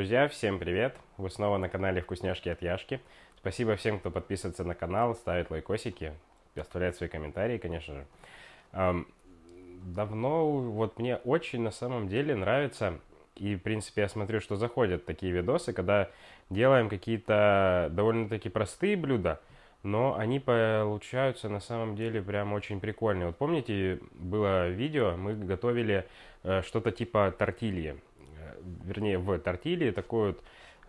друзья, всем привет! Вы снова на канале Вкусняшки от Яшки. Спасибо всем, кто подписывается на канал, ставит лайкосики, оставляет свои комментарии, конечно же. Эм, давно, вот мне очень на самом деле нравится, и в принципе я смотрю, что заходят такие видосы, когда делаем какие-то довольно-таки простые блюда, но они получаются на самом деле прям очень прикольные. Вот помните, было видео, мы готовили э, что-то типа тортильи вернее, в тортилье такой вот,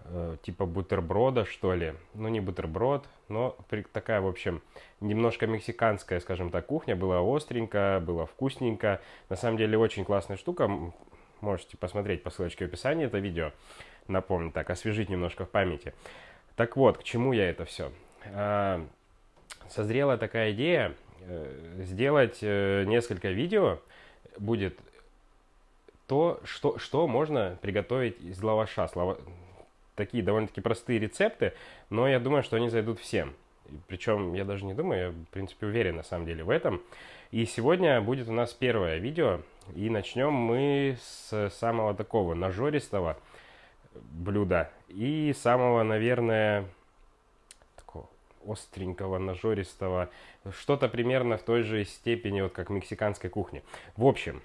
э, типа бутерброда, что ли. Ну, не бутерброд, но такая, в общем, немножко мексиканская, скажем так, кухня. Была остренько, было вкусненько. На самом деле, очень классная штука. Можете посмотреть по ссылочке в описании это видео. Напомню, так, освежить немножко в памяти. Так вот, к чему я это все? А, созрела такая идея э, сделать э, несколько видео. Будет то, что, что можно приготовить из лаваша. Слава... Такие довольно-таки простые рецепты, но я думаю, что они зайдут всем. Причем я даже не думаю, я в принципе уверен на самом деле в этом. И сегодня будет у нас первое видео, и начнем мы с самого такого нажористого блюда и самого, наверное, такого остренького, нажористого, что-то примерно в той же степени, вот как мексиканской кухни. В общем,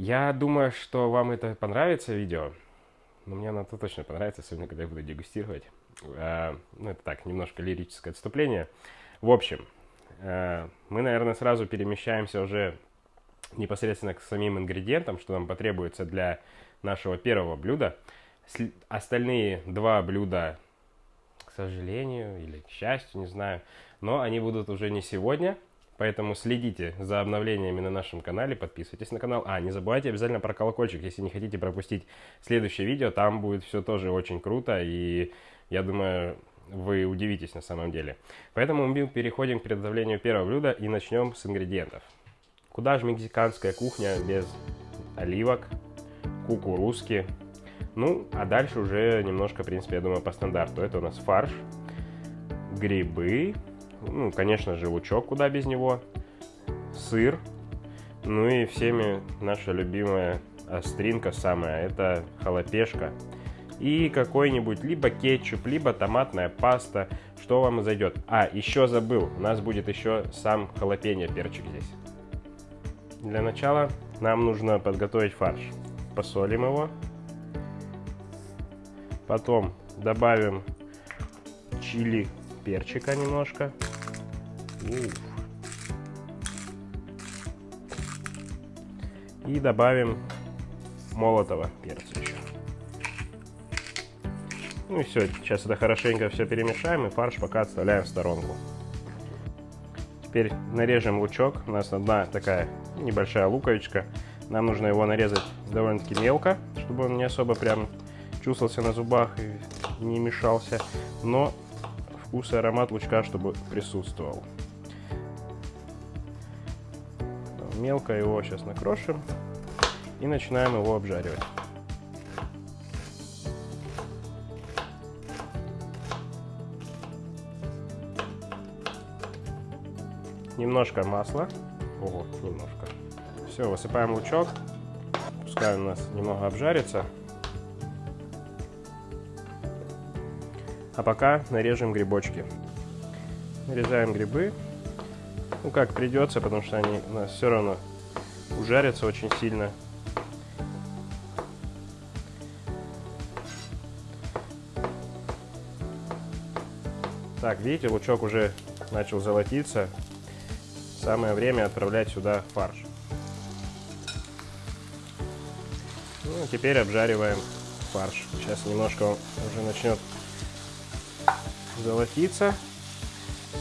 я думаю, что вам это понравится видео. Но мне оно точно понравится, особенно когда я буду дегустировать. А, ну, это так, немножко лирическое отступление. В общем, а, мы, наверное, сразу перемещаемся уже непосредственно к самим ингредиентам, что нам потребуется для нашего первого блюда. Остальные два блюда, к сожалению или к счастью, не знаю, но они будут уже не сегодня – Поэтому следите за обновлениями на нашем канале, подписывайтесь на канал. А, не забывайте обязательно про колокольчик, если не хотите пропустить следующее видео. Там будет все тоже очень круто, и я думаю, вы удивитесь на самом деле. Поэтому мы переходим к приготовлению первого блюда и начнем с ингредиентов. Куда же мексиканская кухня без оливок, кукурузки, ну, а дальше уже немножко, в принципе, я думаю, по стандарту. Это у нас фарш, грибы, ну, конечно же, лучок, куда без него, сыр, ну и всеми наша любимая остринка самая, это халапешка. И какой-нибудь либо кетчуп, либо томатная паста, что вам зайдет. А, еще забыл, у нас будет еще сам халапеньо перчик здесь. Для начала нам нужно подготовить фарш. Посолим его. Потом добавим чили перчика немножко. И добавим молотого перца еще. Ну и все, сейчас это хорошенько все перемешаем и фарш пока отставляем в сторонку. Теперь нарежем лучок. У нас одна такая небольшая луковичка. Нам нужно его нарезать довольно-таки мелко, чтобы он не особо прям чувствовался на зубах и не мешался. Но вкус и аромат лучка, чтобы присутствовал. Мелко его сейчас накрошим и начинаем его обжаривать. Немножко масла. Ого, немножко. Все, высыпаем лучок. Пускай у нас немного обжарится. А пока нарежем грибочки. Нарезаем грибы. Ну, как придется, потому что они у нас все равно ужарятся очень сильно. Так, видите, лучок уже начал золотиться. Самое время отправлять сюда фарш. Ну, теперь обжариваем фарш. Сейчас немножко он уже начнет золотиться,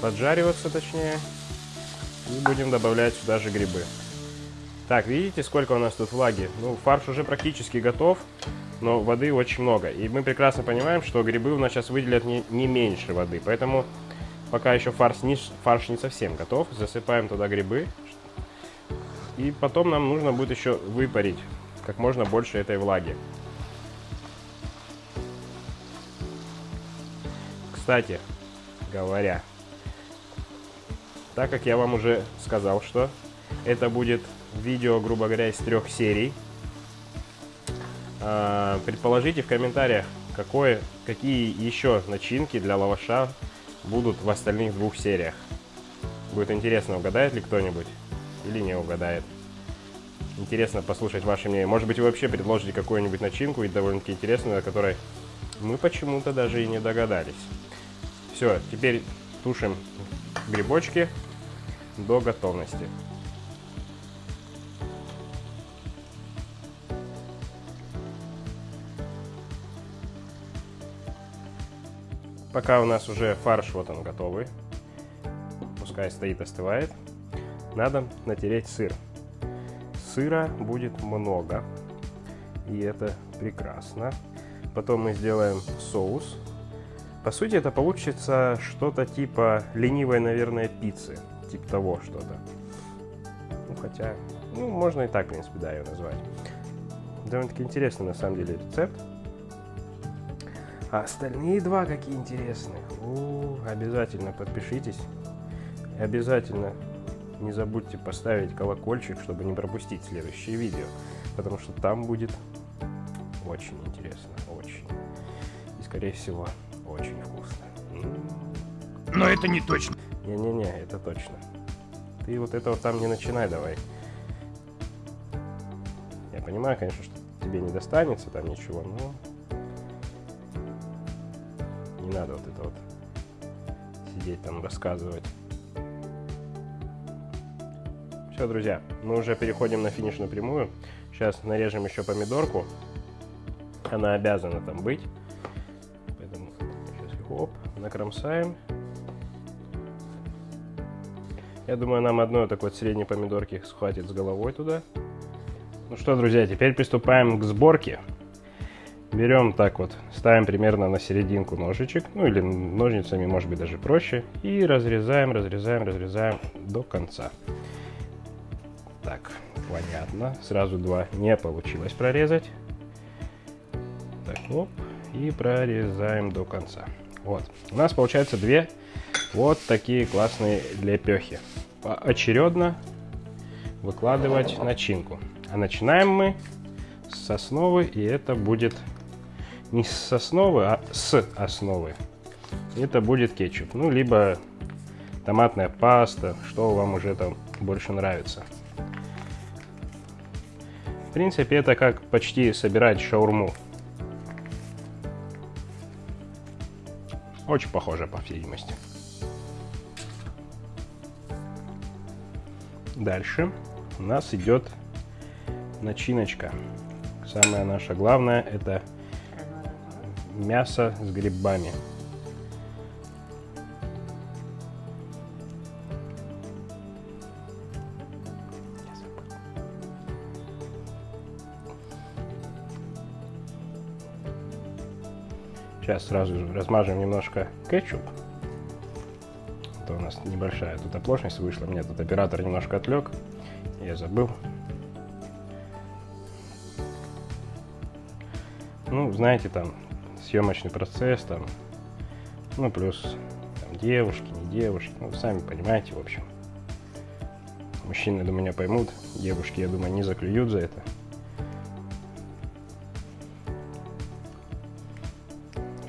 поджариваться точнее. И будем добавлять сюда же грибы. Так, видите, сколько у нас тут влаги? Ну, фарш уже практически готов, но воды очень много. И мы прекрасно понимаем, что грибы у нас сейчас выделят не, не меньше воды. Поэтому пока еще фарш не, фарш не совсем готов, засыпаем туда грибы. И потом нам нужно будет еще выпарить как можно больше этой влаги. Кстати говоря, так как я вам уже сказал, что это будет видео, грубо говоря, из трех серий, А, предположите в комментариях, какое, какие еще начинки для лаваша будут в остальных двух сериях. Будет интересно, угадает ли кто-нибудь или не угадает. Интересно послушать ваше мнение. Может быть, вы вообще предложите какую-нибудь начинку и довольно-таки интересную, о которой мы почему-то даже и не догадались. Все, теперь тушим грибочки до готовности. Пока у нас уже фарш, вот он готовый. Пускай стоит, остывает. Надо натереть сыр. Сыра будет много. И это прекрасно. Потом мы сделаем соус. По сути, это получится что-то типа ленивой, наверное, пиццы. Типа того что-то. Ну, хотя, ну, можно и так, в принципе, да, ее назвать. Довольно-таки интересный, на самом деле, рецепт. А остальные два какие интересные. О, обязательно подпишитесь. Обязательно не забудьте поставить колокольчик, чтобы не пропустить следующее видео. Потому что там будет очень интересно, очень. И, скорее всего, очень вкусно. Но это не точно. Не-не-не, это точно. Ты вот этого там не начинай давай. Я понимаю, конечно, что тебе не достанется там ничего, но не надо вот это вот сидеть там рассказывать. Все, друзья, мы уже переходим на финишную прямую. Сейчас нарежем еще помидорку. Она обязана там быть. Накромсаем. Я думаю, нам одной такой средней помидорки схватит с головой туда. Ну что, друзья, теперь приступаем к сборке. Берем так вот, ставим примерно на серединку ножичек, ну или ножницами, может быть, даже проще. И разрезаем, разрезаем, разрезаем до конца. Так, понятно. Сразу два не получилось прорезать. Так, оп. И прорезаем до конца. Вот. У нас получается две вот такие классные лепехи. Поочередно выкладывать начинку. А начинаем мы с основы, и это будет не с основы, а с основы. Это будет кетчуп. Ну, либо томатная паста, что вам уже там больше нравится. В принципе, это как почти собирать шаурму. Очень похоже, по всей видимости. Дальше у нас идет начиночка. Самое наше главное это мясо с грибами. Сейчас сразу размажем немножко кетчуп. Это у нас небольшая тут оплошность вышла. Мне тут оператор немножко отвлек. Я забыл. Ну, знаете, там съемочный процесс, там, ну, плюс там, девушки, не девушки, ну, сами понимаете, в общем. Мужчины, думаю, меня поймут, девушки, я думаю, не заклюют за это.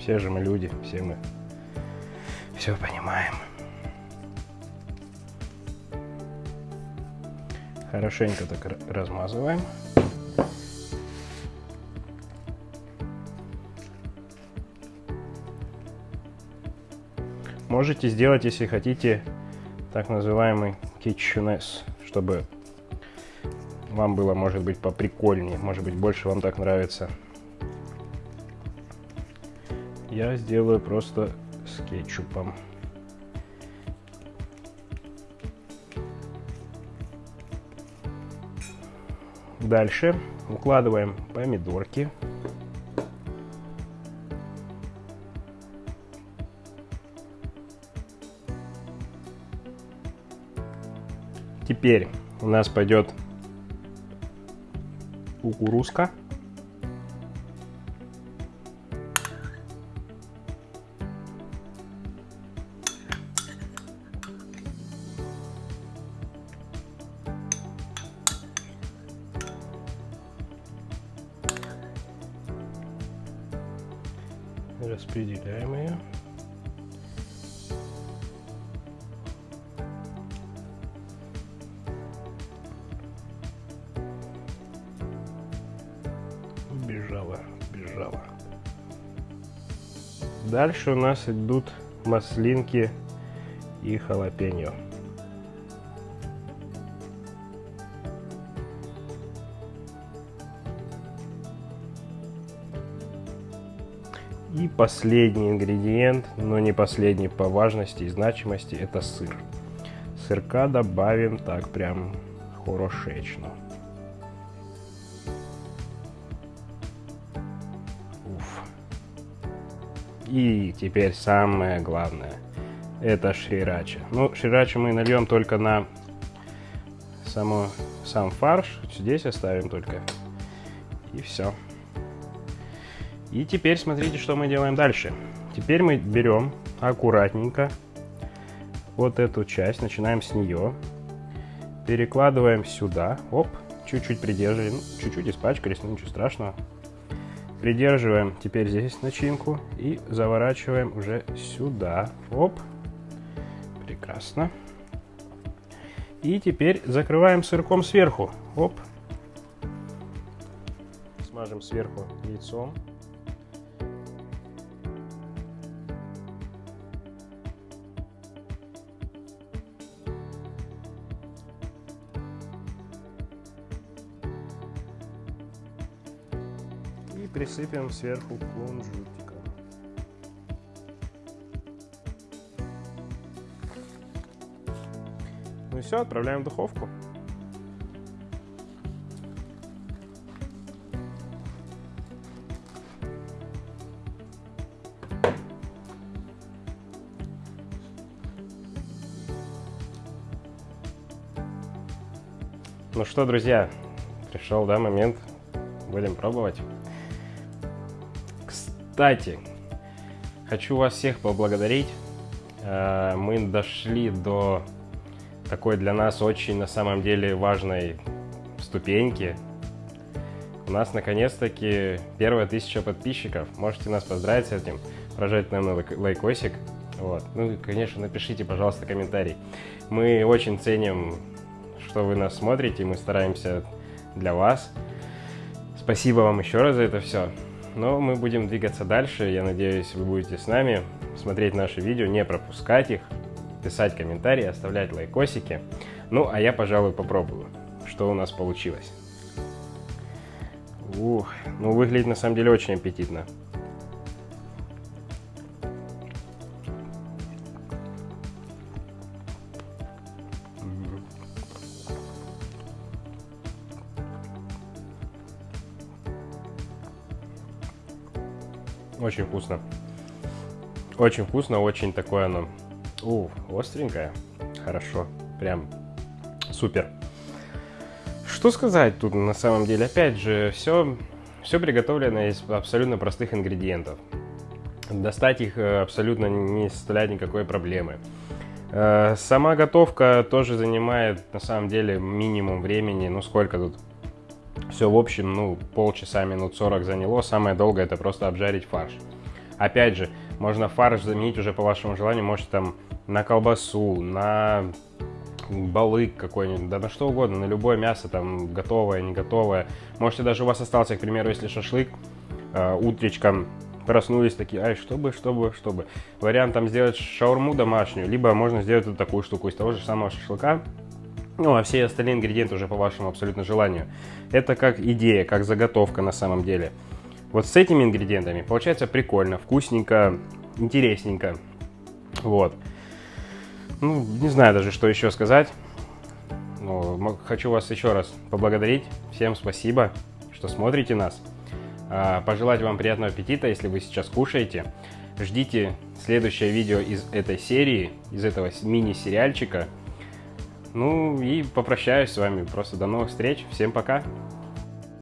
Все же мы люди, все мы все понимаем. Хорошенько так размазываем. Можете сделать, если хотите, так называемый kitcheness, чтобы вам было, может быть, поприкольнее, может быть, больше вам так нравится. Я сделаю просто с кетчупом. Дальше укладываем помидорки. Теперь у нас пойдет кукурузка. Бежала. Дальше у нас идут маслинки и халапеньо. И последний ингредиент, но не последний по важности и значимости, это сыр. Сырка добавим так прям хорошечно. И теперь самое главное. Это шрирача. Ну, шрирача мы нальем только на само, сам фарш. Здесь оставим только. И все. И теперь смотрите, что мы делаем дальше. Теперь мы берем аккуратненько вот эту часть, начинаем с нее, перекладываем сюда, оп, чуть-чуть придерживаем, чуть-чуть испачкались, но ничего страшного. Придерживаем теперь здесь начинку и заворачиваем уже сюда, оп, прекрасно. И теперь закрываем сырком сверху, оп, смажем сверху яйцом. Присыпем сверху кунжутиком. Ну и все, отправляем в духовку. Ну что, друзья, пришел, да, момент. Будем пробовать. Кстати, хочу вас всех поблагодарить. Э, мы дошли до такой для нас очень на самом деле важной ступеньки. У нас наконец-таки первая тысяча подписчиков. Можете нас поздравить с этим, прожать нам лайкосик. Вот. Ну и, конечно, напишите, пожалуйста, комментарий. Мы очень ценим, что вы нас смотрите, мы стараемся для вас. Спасибо вам еще раз за это все. Но мы будем двигаться дальше. Я надеюсь, вы будете с нами смотреть наши видео, не пропускать их, писать комментарии, оставлять лайкосики. Ну, а я, пожалуй, попробую, что у нас получилось. Ух, ну выглядит на самом деле очень аппетитно. Очень вкусно. Очень вкусно, очень такое оно. У, остренькое. Хорошо. Прям супер. Что сказать тут на самом деле? Опять же, все, все приготовлено из абсолютно простых ингредиентов. Достать их э, абсолютно не составляет никакой проблемы. Э, сама готовка тоже занимает на самом деле минимум времени. Ну сколько тут? Все в общем, ну, полчаса, минут 40 заняло. Самое долгое это просто обжарить фарш. Опять же, можно фарш заменить уже по вашему желанию. Можете там на колбасу, на балык какой-нибудь, да на что угодно, на любое мясо, там, готовое, не готовое. Можете даже у вас остался, к примеру, если шашлык, э, утречком проснулись такие, ай, чтобы, чтобы, чтобы. Вариант там сделать шаурму домашнюю, либо можно сделать вот такую штуку из того же самого шашлыка, ну, а все остальные ингредиенты уже по вашему абсолютно желанию. Это как идея, как заготовка на самом деле. Вот с этими ингредиентами получается прикольно, вкусненько, интересненько. Вот. Ну, не знаю даже, что еще сказать. Ну, хочу вас еще раз поблагодарить. Всем спасибо, что смотрите нас. А, пожелать вам приятного аппетита, если вы сейчас кушаете. Ждите следующее видео из этой серии, из этого мини-сериальчика. Ну и попрощаюсь с вами. Просто до новых встреч. Всем пока.